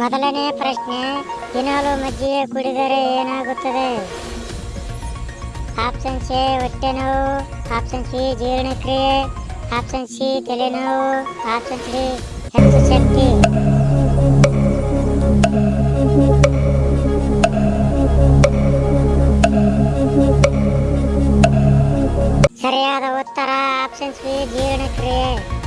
ಮೊದಲನೇ ಪ್ರಶ್ನೆ, ದಿನಾಲು ಮಜ್ಜಿಗೆ ಕುಡಿದರೆ ಏನಾಗುತ್ತದೆ? ಆಪ್ಷನ್ ಸಿ ಹೊಟ್ಟೆ ನೋವು. ಆಪ್ಷನ್ ಸಿ ಜೀರ್ಣಕ್ರಿಯೆ. ಆಪ್ಷನ್ ಸಿ ತಲೆನೋವು ಆಪ್ಷನ್ ಸಿ ಹೆಚ್ಚು ಶಕ್ತಿ. ಸರಿಯಾದ ಉತ್ತರ, ಆಪ್ಷನ್ ಸಿ, ಜೀರ್ಣಕ್ರಿಯೆ.